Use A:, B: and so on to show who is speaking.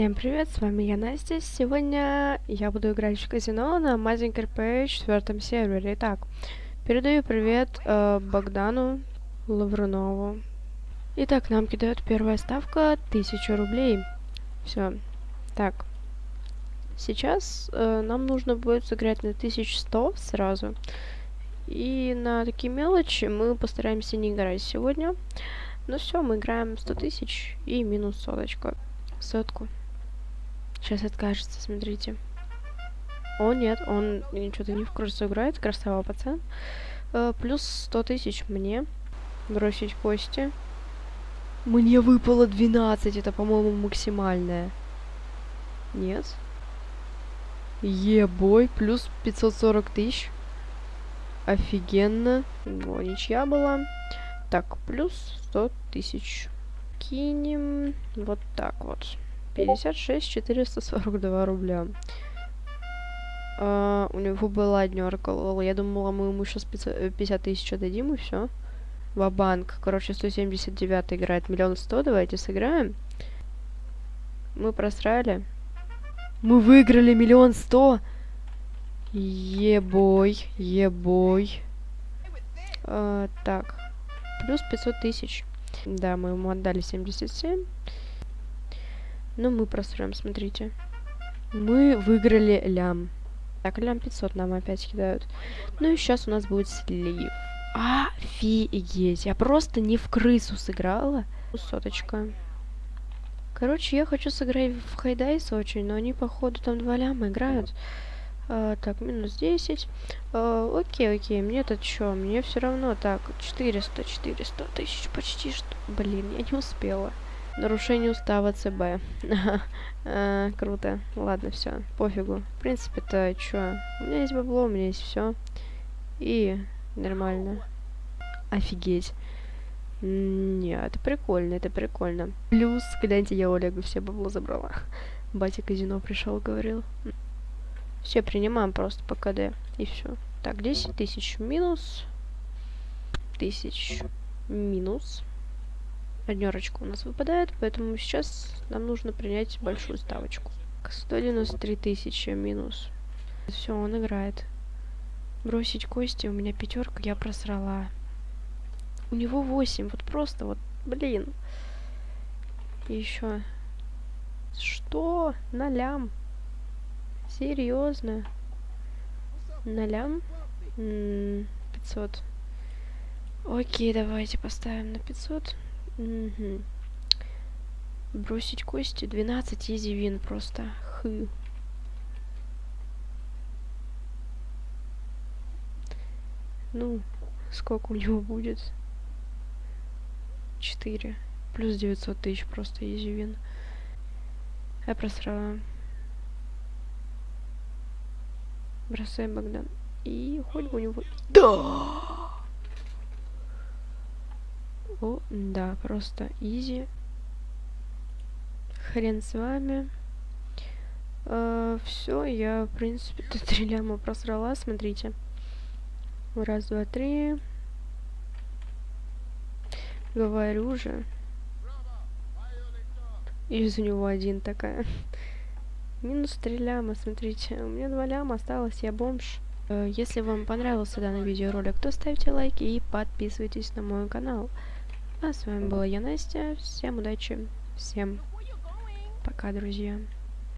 A: Всем привет, с вами я Настя. Сегодня я буду играть в казино на Amazing RP четвертом сервере. Итак, передаю привет э, Богдану Лаврунову. Итак, нам кидают первая ставка 1000 рублей. Все. Так. Сейчас э, нам нужно будет сыграть на 1100 сразу. И на такие мелочи мы постараемся не играть сегодня. Ну все, мы играем 100 тысяч и минус соточка. Сотку. Сейчас откажется, смотрите. О, нет, он что-то не в курсе играет. Красава пацан. Э, плюс 100 тысяч мне. Бросить кости. Мне выпало 12. Это, по-моему, максимальное. Нет. Ебой. Плюс 540 тысяч. Офигенно. О, ничья была. Так, плюс 100 тысяч. Кинем вот так вот. 56 442 рубля. Uh, у него была днерка, Я думала, мы ему сейчас 50 тысяч дадим и все. Ва-банк. Короче, 179 играет миллион сто. Давайте сыграем. Мы просрали. Мы выиграли миллион сто. Ебой, ебой. Uh, так. Плюс 500 тысяч. Да, мы ему отдали 77. Но мы просрем, смотрите. Мы выиграли лям. Так, лям 500 нам опять кидают. Ну и сейчас у нас будет слив. Офигеть, я просто не в крысу сыграла. Соточка. Короче, я хочу сыграть в Хайдайс очень, но они, походу, там два ляма играют. А, так, минус 10. А, окей, окей, мне-то что? Мне все равно. Так, 400, 400 тысяч почти что. Блин, я не успела. Нарушение устава ЦБ. а, круто. Ладно, все, пофигу. В принципе-то, чё? У меня есть бабло, у меня есть все. И нормально. Офигеть. Нет, это прикольно, это прикольно. Плюс, когда-нибудь я у Олега все бабло забрала. Батя казино пришел, говорил. Все принимаем просто по КД. И все. Так, 10 тысяч минус. Тысяч минус однерочка у нас выпадает, поэтому сейчас нам нужно принять большую ставочку. 193 тысячи минус. Все, он играет. Бросить кости, у меня пятерка, я просрала. У него 8, вот просто вот, блин. И еще. Что? Нолям. Серьезно? Нолям? 500. Окей, давайте поставим на 500. Угу. Бросить кости. 12 изи вин просто. Хы. Ну, сколько у него будет? 4. Плюс 900 тысяч просто изи вин. Я просрала. Бросаем Богдан. И хоть у него... Да! О, да, просто изи. Хрен с вами. Uh, все, я, в принципе, тут три ляма просрала, смотрите. Раз, два, три. Говорю же. Из него один такая. Минус три ляма, смотрите. У меня два ляма осталось, я бомж. Uh, если вам понравился данный видеоролик, то ставьте лайки и подписывайтесь на мой канал. А с вами была я, Настя. Всем удачи. Всем пока, друзья.